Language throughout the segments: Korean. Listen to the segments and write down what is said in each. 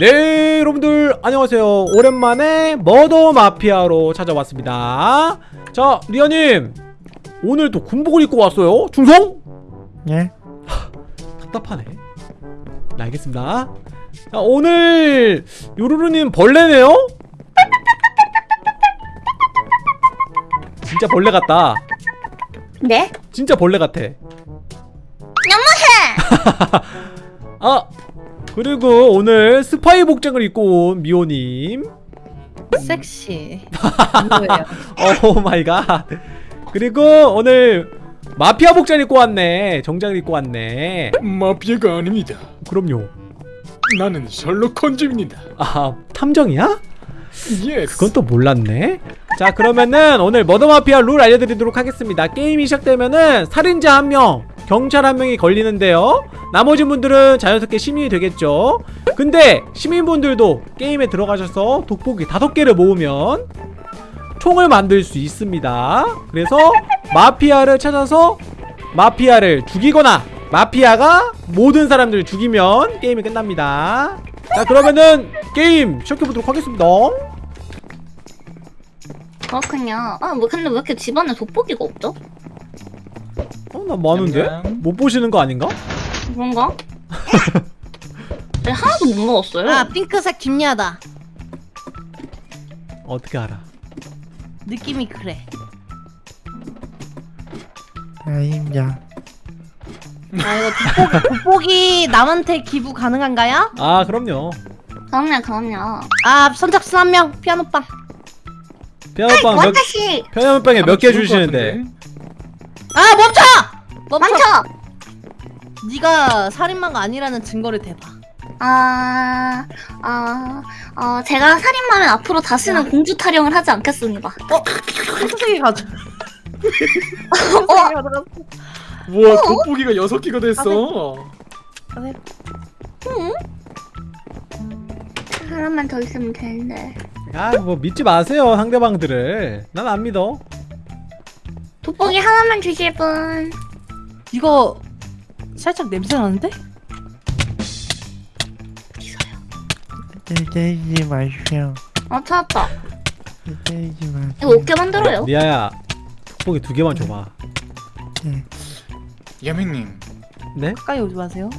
네 여러분들 안녕하세요 오랜만에 머더 마피아로 찾아왔습니다 자 리아님 오늘 또 군복을 입고 왔어요 충성? 예? 답답하네 네 알겠습니다 자 오늘 요루루님 벌레네요? 진짜 벌레 같다 네? 진짜 벌레 같아 너무해! 아 그리고 오늘 스파이 복장을 입고 온 미호님 섹시. 뭐예요? Oh my god 그리고 오늘 마피아 복장 입고 왔네 정장을 입고 왔네 마피아가 아닙니다. 그럼요 나는 셜록 홈즈입니다. 아 탐정이야? Yes. 그건 또 몰랐네 자 그러면은 오늘 murder 마피아 룰 알려드리도록 하겠습니다 게임이 시작되면은 살인자 한명 경찰 한 명이 걸리는데요. 나머지 분들은 자연스럽게 시민이 되겠죠. 근데 시민분들도 게임에 들어가셔서 돋보기 다섯 개를 모으면 총을 만들 수 있습니다. 그래서 마피아를 찾아서 마피아를 죽이거나 마피아가 모든 사람들을 죽이면 게임이 끝납니다. 자 그러면은 게임 시작해보도록 하겠습니다. 그렇군요. 아, 뭐, 근데 왜 이렇게 집안에 돋보기가 없죠? 어? 나 많은데? 냠냠. 못 보시는 거 아닌가? 그런가? 네, 하나도 못 먹었어요. 아 핑크색 김야다. 어떻게 알아? 느낌이 그래. 아닙니다. 아 이거 돋보기, 돋보기 남한테 기부 가능한가요? 아 그럼요 그럼요, 그럼요. 아 선착순 한명 피아노빵. 피아노빵 몇 와타시! 피아노빵에 몇개 하면 좋을 것 주시는데? 아 멈춰! 멈춰. 많죠? 네가 살인마가 아니라는 증거를 대봐. 아, 아, 어, 제가 살인마면 앞으로 다시는 공주 타령을 하지 않겠습니다. 선생이 가져. 어, 선생이 가져갔어. 우와 돋보기가 여섯 개가 됐어. 가세요. 하나만 더 있으면 되는데. 아 뭐 믿지 마세요 상대방들을 난 안 믿어 돋보기 하나만 주실 분. 이거 살짝 냄새 나는데? 때리지 마십시오. 어, 찾았다. 때리지 마세요. 이거 어떻게 만들어요? 리아야 돋보기 두 개만 줘봐 네. 야맹님 네? 가까이 오지 마세요.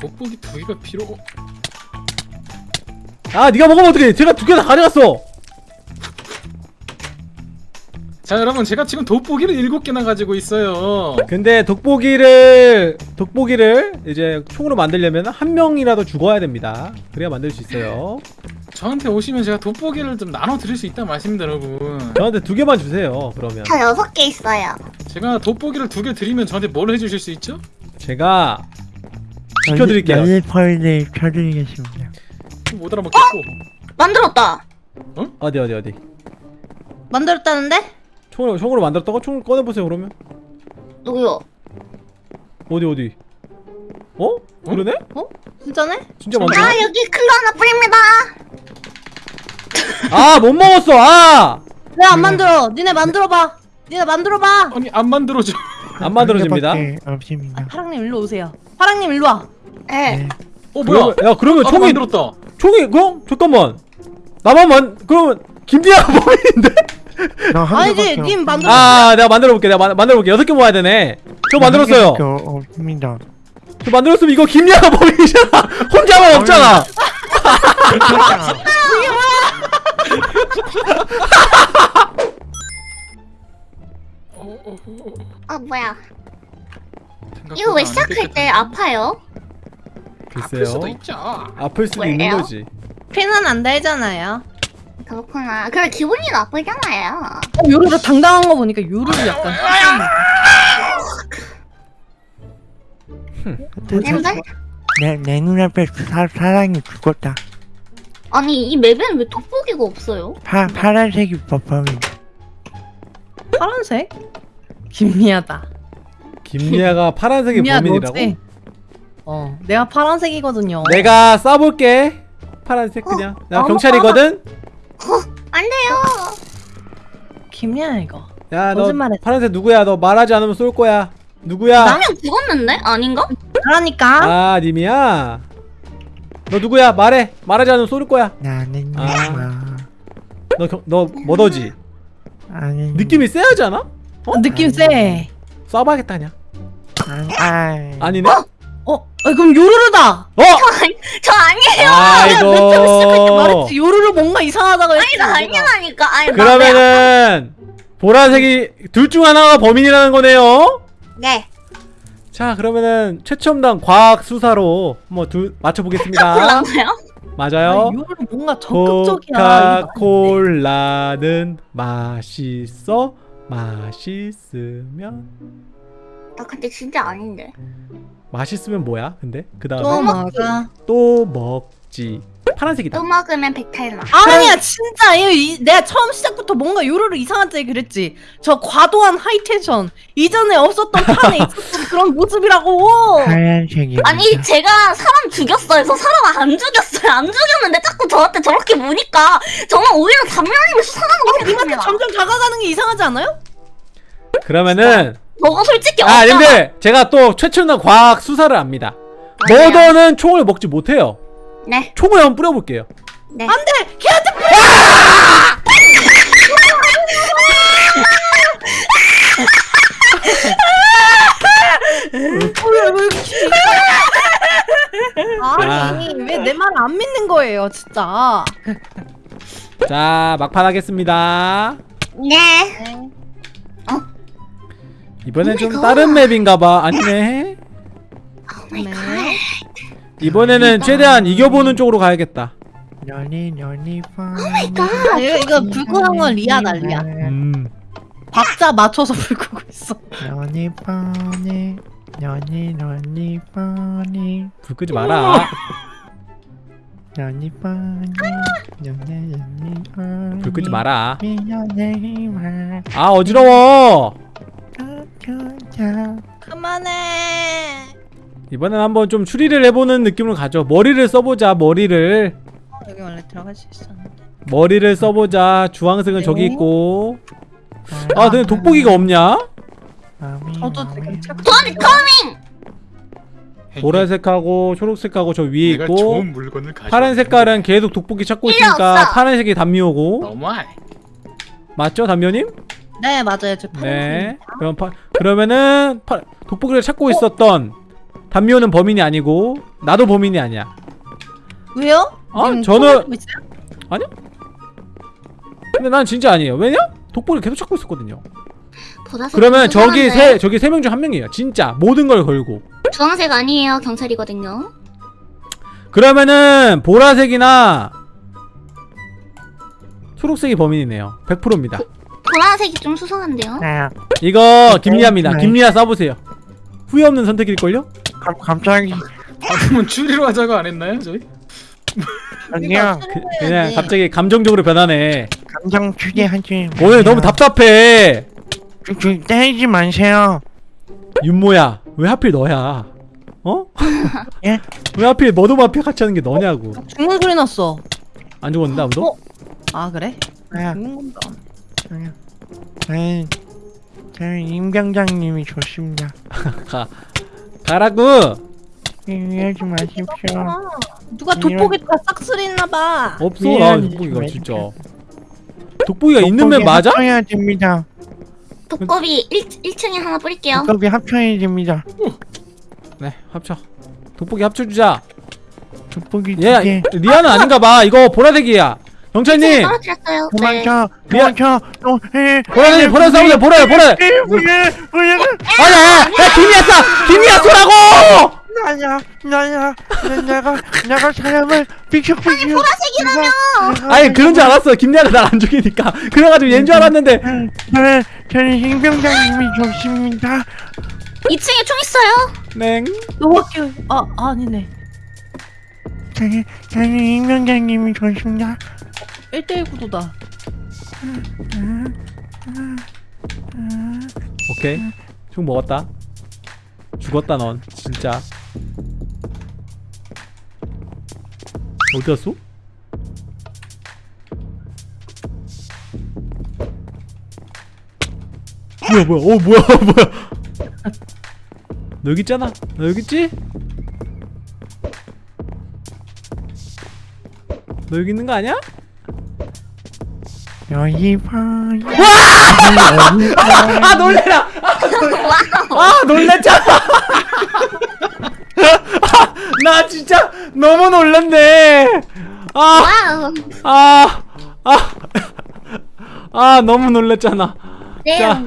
돋보기 두 개가 필요. 아 네가 먹으면 어떡해 제가 두 개 다 가져갔어 자 여러분 제가 지금 돋보기를 일곱 개나 가지고 있어요. 근데 돋보기를 돋보기를 이제 총으로 만들려면 한 명이라도 죽어야 됩니다 그래야 만들 수 있어요 저한테 오시면 제가 돋보기를 좀 나눠 드릴 수 있다 말씀입니다 여러분. 저한테 두 개만 주세요 그러면 저 여섯 개 있어요. 제가 돋보기를 두 개 드리면 저한테 뭘 해주실 수 있죠? 제가 지켜드릴게요 럴리펄을 펴드리겠습니다. 못 알아먹겠고. 만들었다. 어디 어디 어디 만들었다는데? 총으로, 총으로 만들었다고? 총 꺼내보세요 그러면 누구요? 어디 어디 어? 그러네? 진짜네? 진짜 아, 만들었네? 여기 클로 하나 뿌립니다. 아못 먹었어 아! 왜 안 만들어? 니네 만들어봐. 니네 만들어봐. 아니 안 만들어져. 안 만들어집니다 없습니다. 파랑님 일로 오세요. 파랑님 일로 와. 네. 네. 어 뭐야? 그러면- 야 그러면 아, 총이 만들었다. 총이 그럼 잠깐만 나만 만 그러면 김디아 범인인데? 아니지, 님 없- 만들어. 아 내가 만들어 볼게 내가 만, 만들어 볼게 여섯 개 모아야 되네 저 만들었어요 없습니다. 저 만들었으면 이거 김디아가 범인이잖아 혼자만 없잖아 어, 뭐야. 이거 왜안 시작할 때. 아파요? 아플 수도 글쎄요 있죠. 아플 수도 있는? 거지 피는 안 달잖아요. 그렇구나. 그래, 기분이 나쁘잖아요. 어, 요루루 당당한 거 보니까 요루루 약간. 냄새? 내, 내 눈앞에 사, 사랑이 죽었다. 아니, 이 맵에는 왜 돋보기가 없어요? 파, 파란색이 범인. 파란색? 김미야다. 김리아가 파란색이 범인이라고? 너지? 어, 내가 파란색이거든요. 내가 쏴볼게 파란색 그냥 나 어, 경찰이거든? 안 돼요. 김미야 이거. 야 너. 파란색 누구야 너 말하지 않으면 쏠 거야 누구야? 라면 죽었는데? 아닌가? 그러니까 아 님이야? 너 누구야 말해 말하지 않으면 쏘를 거야 나는 아. 너너 뭐더지 아니. 느낌이 세하지 않아? 느낌 세. 쏴봐야겠다 그냥 아니. 아니. 아니네 어, 어 그럼 요루루다. 어 저 아니에요. 아이고 말했지 요루루 뭔가 이상하다고 했지. 아니 나 아니라니까. 아니 나 그러면은 보라색이 둘 중 하나가 범인이라는 거네요 네. 자 그러면은 최첨단 과학 수사로 한번 둘 맞춰보겠습니다 콜라인가요? 맞아요 요루루 뭔가 적극적이야. 코카콜라는 맛있어 맛있으면 나 근데 진짜 아닌데. 맛있으면 뭐야 근데 그또 다음에 먹어. 또 먹지 파란색이다 또 먹으면 백탈나. 아니야 진짜 이, 이- 내가 처음 시작부터 뭔가 요루루 이상하지 그랬지 저 과도한 하이텐션 이전에 없었던 판에 있었던 그런 모습이라고 하얀색이. 아니 제가 사람 죽였어요. 저 사람 안 죽였어요. 안 죽였는데 자꾸 저한테 저렇게 무니까 저는 오히려 수상한 거 님한테 같습니다. 점점 다가가는 게 이상하지 않아요? 그러면은 너가 솔직히 아 없잖아. 근데 제가 또 최첨단 과학 수사를 압니다 맞아요. 머더는 총을 먹지 못해요 네. 총을 한번 뿌려볼게요 네. 안돼 걔한테 아니 왜 내 말 안 믿는 거예요 진짜 자 막판 하겠습니다 네. 이번엔 좀 oh my god. 다른 map인가봐 아니네 oh my 네. god. 이번에는 최대한 이겨보는 쪽으로 가야겠다 연이 연이 파. 아, 이거, 이거 불 끄는 건 리아 음 박자 맞춰서 불 끄고 있어 연이 파니. 연이 연이 파니. 불 끄지 마라 연이 파니. 연이 연이. 불 끄지 마라. 아 어지러워 자. 그만해 이번엔 한번 좀 추리를 해보는 느낌으로 가죠 머리를 써보자 머리를 여기 원래 들어갈 수 있었는데 머리를 써보자 주황색은 저기 네. 있고 아 근데 돋보기가 없냐? 저도 지금 책 도니 커밍. 보라색하고 초록색하고 저 위에 있고 좋은 물건을 가져. 파란 색깔은 계속 돋보기 찾고 있으니까. 파란색이 담미오고 너무해. 맞죠 담미오님? 네 맞아요 저 네 그럼 파, 그러면은 파, 돋보기를 찾고 있었던 담미오는 범인이 아니고 나도 범인이 아니야 왜요? 어? 님 저는- 있어요? 근데 난 진짜 아니에요 왜냐? 돋보기를 계속 찾고 있었거든요 보라색 그러면 저기? 세 저기 세 명 중 한 명이에요 진짜 모든 걸 걸고 주황색 아니에요. 경찰이거든요. 그러면은 보라색이나 초록색이 범인이네요 100%입니다 보라색이 좀 수상한데요. 아, 이거 김리아입니다 네. 김리아 써보세요 후회 없는 선택일걸요? 감, 갑자기 방금은 추리로 하자고 안 했나요, 저희? 아니야 그, 그냥 갑자기 감정적으로 변하네 감정 추리하지 오늘 너무 답답해 좀 때리지 마세요 윤모야 왜 하필 너야 어? 예? 왜 하필 머드 마피아 같이 하는 게 너냐고 죽는 소리 났어 안 죽었는데 아무도? 어? 아 그래? 아, 죽는 건가? 아니야. 저는 저는 임 경장님이 좋습니다. 가 가라고! 이해하지 마십시오. 아, 누가 돋보기가 싹쓸이 있나봐. 없어 예, 나 돋보기가 좀 진짜. 돋보기가 있는 면 돋보기 맞아? 합쳐야 됩니다. 독거비 1, 1층에 하나 뿌릴게요. 돋보기 합쳐야 됩니다. 네 합쳐. 돋보기 합쳐주자. 돋보기 얘 두개. 리아는 아닌가 봐. 이거 보라색이야 경찰님! 떨어뜨렸어요. 네. 도망쳐 미안. 도망쳐 해. 보라색 보라색 싸우자 보라 보라 에, 뭐야 뭐야 아야. 야 김이야 쏴 김이야 쏘라고! 나야 나야. 나- 내가 내가 사람을 비켜주고 보라색이라며 아니 그런 줄 알았어. 김리아가 날 안 죽이니까. 그래가지고 얘인 줄 알았는데. 저는 저는 임 경장님이 좋습니다. 2층에 총 있어요. 냉. 너밖에 아 아니네. 저는 저는 임 경장님이 좋습니다 1대1 구도다. 오케이. 총 먹었다. 죽었다 넌. 진짜. 어디 갔어? 뭐야 뭐야? 어 뭐야 뭐야. 너 여기 있잖아. 너 여기 있지? 너 여기 있는 거 아니야? 여기 봐. 아 놀래라 아 놀랬잖아 아, 나 진짜 너무 놀랐네 아. 아, 아, 아, 너무 놀랐잖아. 네. 자,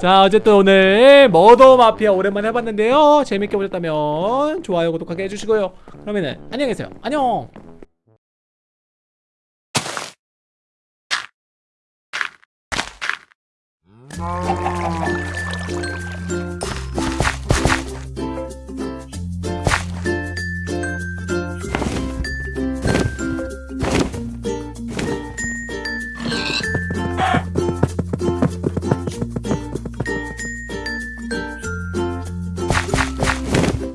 자, 어쨌든 오늘 머더 마피아 오랜만에 해봤는데요. 재밌게 보셨다면 좋아요, 구독하게 해주시고요. 그러면은 안녕히 계세요. 안녕. Oh.